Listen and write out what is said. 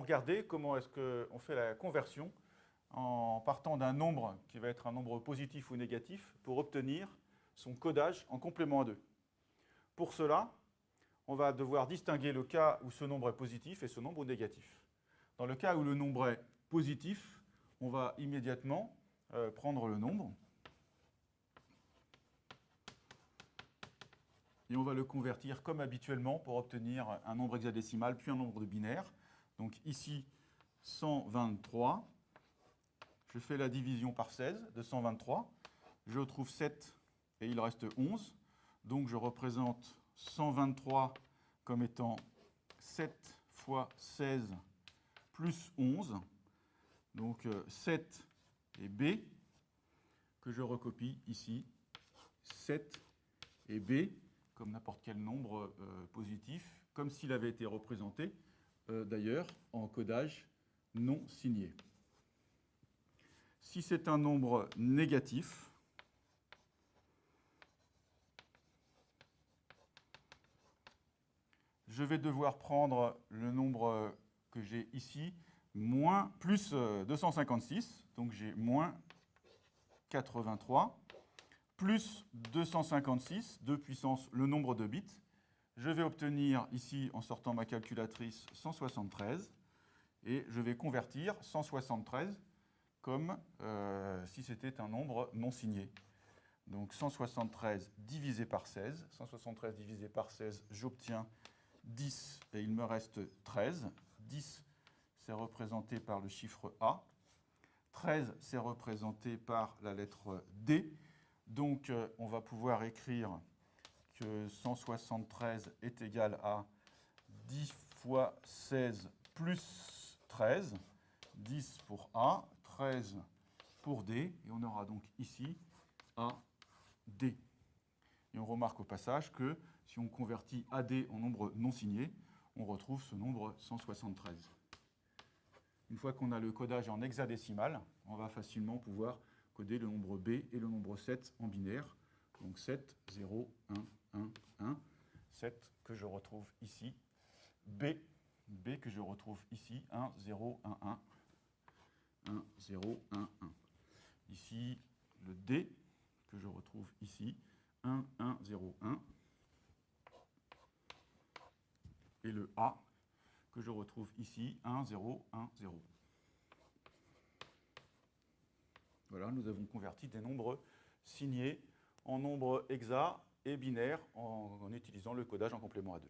regarder comment est-ce qu'on fait la conversion en partant d'un nombre qui va être un nombre positif ou négatif pour obtenir son codage en complément à 2. Pour cela, on va devoir distinguer le cas où ce nombre est positif et ce nombre négatif. Dans le cas où le nombre est positif, on va immédiatement euh, prendre le nombre et on va le convertir comme habituellement pour obtenir un nombre hexadécimal puis un nombre de binaire. Donc ici, 123, je fais la division par 16 de 123, je trouve 7 et il reste 11. Donc je représente 123 comme étant 7 fois 16 plus 11. Donc 7 euh, et B, que je recopie ici. 7 et B, comme n'importe quel nombre euh, positif, comme s'il avait été représenté, euh, d'ailleurs, en codage non signé. Si c'est un nombre négatif, je vais devoir prendre le nombre que j'ai ici, moins, plus 256, donc j'ai moins 83, plus 256, 2 puissance le nombre de bits. Je vais obtenir ici, en sortant ma calculatrice, 173, et je vais convertir 173 comme euh, si c'était un nombre non signé. Donc 173 divisé par 16, 173 divisé par 16, j'obtiens 10 et il me reste 13. 10, c'est représenté par le chiffre A. 13, c'est représenté par la lettre D. Donc, euh, on va pouvoir écrire que 173 est égal à 10 fois 16 plus 13. 10 pour A, 13 pour D, et on aura donc ici A, D. Et on remarque au passage que si on convertit AD en nombre non signé, on retrouve ce nombre 173. Une fois qu'on a le codage en hexadécimal, on va facilement pouvoir coder le nombre B et le nombre 7 en binaire. Donc 7, 0, 1, 1, 1. 7 que je retrouve ici. B, B que je retrouve ici. 1, 0, 1, 1. 1, 0, 1, 1. Ici, le D que je retrouve ici. 1, 1, 0, 1. Et le A, que je retrouve ici, 1, 0, 1, 0. Voilà, nous avons converti des nombres signés en nombres hexa et binaires en, utilisant le codage en complément à 2.